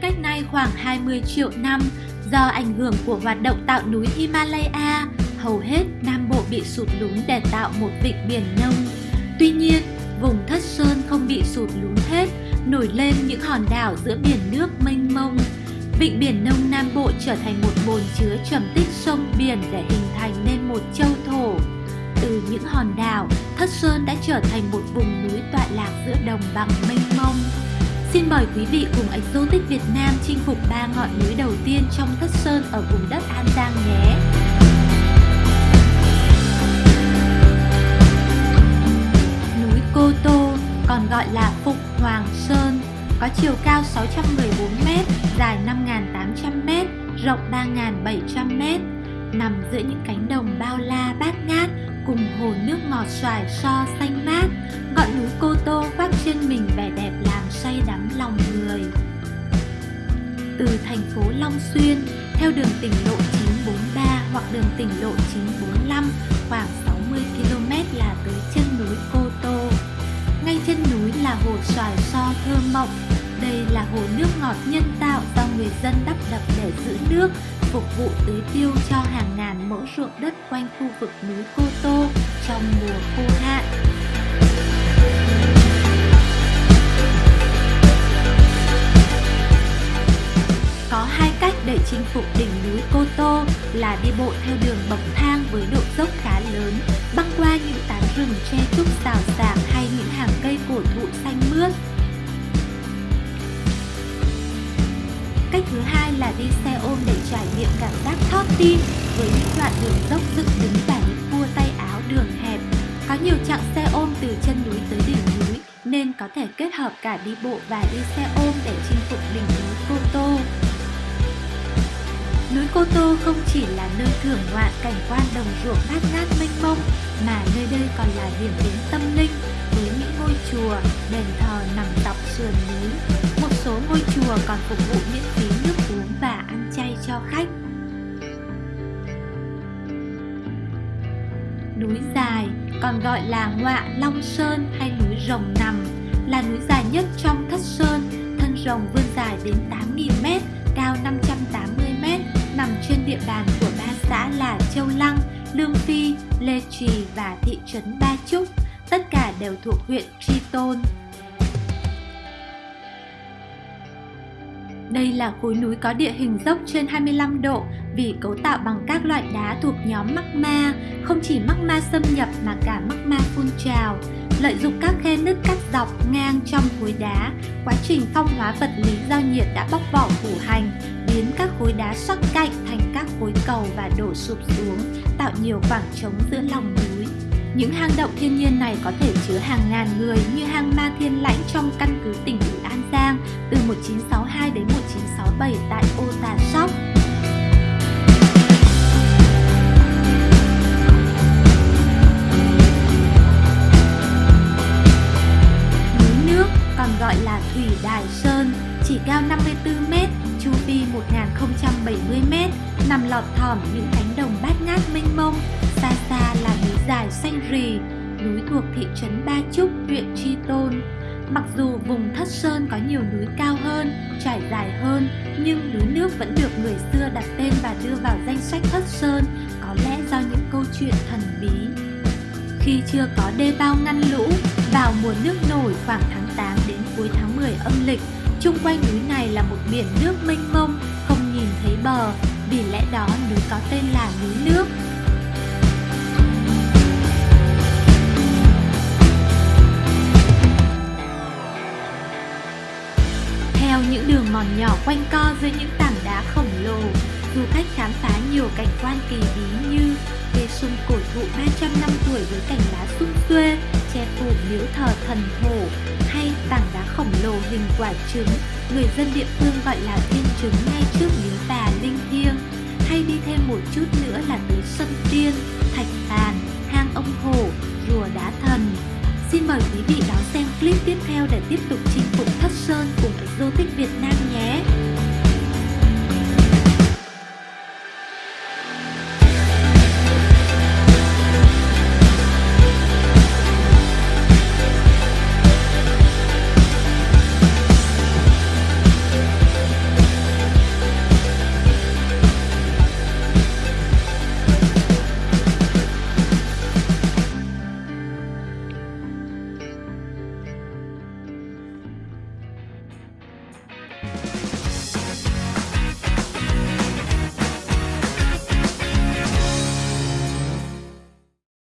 Cách nay khoảng 20 triệu năm, do ảnh hưởng của hoạt động tạo núi Himalaya, hầu hết Nam Bộ bị sụt lún để tạo một vịnh biển nông. Tuy nhiên, vùng Thất Sơn không bị sụt lún hết, nổi lên những hòn đảo giữa biển nước mênh mông. Vịnh Biển Nông Nam Bộ trở thành một bồn chứa trầm tích sông biển để hình thành nên một châu thổ. Từ những hòn đảo, Thất Sơn đã trở thành một vùng núi tọa lạc giữa đồng bằng mênh mông. Xin mời quý vị cùng Exotic Việt Nam chinh phục ba ngọn núi đầu tiên trong Thất Sơn ở vùng đất An Giang nhé! Núi Cô Tô, còn gọi là Phục Hoàng Sơn, có chiều cao 614m, dài 5.800m, rộng 3.700m, nằm giữa những cánh đồng bao la bát ngát cùng hồ nước ngọt xoài so xanh mát, ngọn núi Cô Tô khoác trên mình vẻ đẹp làm thành phố Long Xuyên, theo đường tỉnh lộ 943 hoặc đường tỉnh lộ 945 khoảng 60 km là tới chân núi Cô Tô. Ngay chân núi là hồ xoài so thơ mộng. Đây là hồ nước ngọt nhân tạo do người dân đắp đập để giữ nước, phục vụ tưới tiêu cho hàng ngàn mẫu ruộng đất quanh khu vực núi Cô Tô trong mùa khô hạn. Có hai cách để chinh phục đỉnh núi Cô Tô là đi bộ theo đường bậc thang với độ dốc khá lớn, băng qua những tán rừng che trúc xào xạc hay những hàng cây cổ thụ xanh mướt. Cách thứ hai là đi xe ôm để trải nghiệm cảm giác thót tim với những đoạn đường dốc dựng đứng và những cua tay áo đường hẹp. Có nhiều chặng xe ôm từ chân núi tới đỉnh núi nên có thể kết hợp cả đi bộ và đi xe ôm để chinh phục đỉnh núi Cô Tô. Núi Cô Tô không chỉ là nơi thưởng ngoạn cảnh quan đồng ruộng bát ngát mênh mông mà nơi đây còn là điểm đến tâm linh với những ngôi chùa, đền thờ nằm dọc sườn núi. Một số ngôi chùa còn phục vụ miễn phí nước uống và ăn chay cho khách. Núi dài còn gọi là Ngọa Long Sơn hay núi Rồng Nằm là núi dài nhất trong Thất Sơn, thân rồng vươn dài đến 8 địa bàn của ba xã là Châu Lăng, Lương Phi, Lê Trì và thị trấn Ba Trúc, tất cả đều thuộc huyện Tri Tôn. Đây là khối núi có địa hình dốc trên 25 độ vì cấu tạo bằng các loại đá thuộc nhóm magma, không chỉ magma xâm nhập mà cả magma phun trào. Lợi dụng các khe nứt cắt dọc ngang trong khối đá, quá trình phong hóa vật lý do nhiệt đã bóc vỏ phủ hành, biến các khối đá sắc cạnh thành các khối cầu và đổ sụp xuống, tạo nhiều khoảng trống giữa lòng núi. Những hang động thiên nhiên này có thể chứa hàng ngàn người như hang Ma Thiên Lãnh trong căn cứ tỉnh ủy An Giang từ 1962 đến 1967 tại Ô Tà Sóc. Núi nước còn gọi là Thủy Đài Sơn, chỉ cao 54m, chu vi 1070m, nằm lọt thỏm những cánh đồng bát ngát mênh mông, xa xa là xanh rì, núi thuộc thị trấn Ba Trúc, huyện Tri Tôn. Mặc dù vùng Thất Sơn có nhiều núi cao hơn, trải dài hơn, nhưng núi nước vẫn được người xưa đặt tên và đưa vào danh sách Thất Sơn, có lẽ do những câu chuyện thần bí. Khi chưa có đê bao ngăn lũ, vào mùa nước nổi khoảng tháng 8 đến cuối tháng 10 âm lịch, chung quanh núi này là một biển nước mênh mông, không nhìn thấy bờ, vì lẽ đó núi có tên là núi nước. Theo những đường mòn nhỏ quanh co dưới những tảng đá khổng lồ, du khách khám phá nhiều cảnh quan kỳ bí như cây sung cổ thụ 300 năm tuổi với cành lá sum xuê, che phủ miếu thờ thần thổ, hay tảng đá khổng lồ hình quả trứng, người dân địa phương gọi là thiên trứng ngay trước miếu bà linh thiêng. Hay đi thêm một chút nữa là tới sân tiên, thạch bàn, hang ông hổ, rùa đá thần. Xin mời quý vị đón